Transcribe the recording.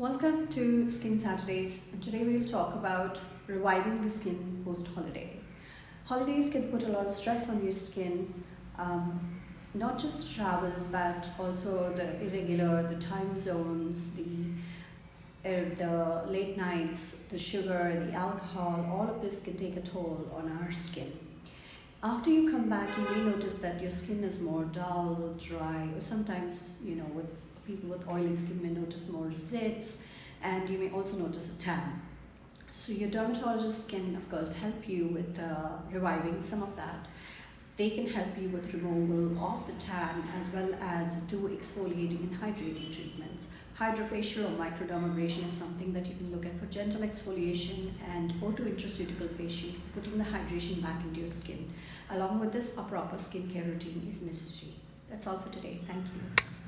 Welcome to Skin Saturdays and today we will talk about reviving the skin post-holiday. Holidays can put a lot of stress on your skin, um, not just travel but also the irregular, the time zones, the, uh, the late nights, the sugar, the alcohol, all of this can take a toll on our skin. After you come back you may notice that your skin is more dull, dry or sometimes you know with people with oily skin may notice more zits and you may also notice a tan. So your dermatologist can of course help you with uh, reviving some of that. They can help you with removal of the tan as well as do exfoliating and hydrating treatments. Hydrofacial or microdermabrasion is something that you can look at for gentle exfoliation and auto intraceutical facial, putting the hydration back into your skin. Along with this, a proper skincare routine is necessary. That's all for today. Thank you.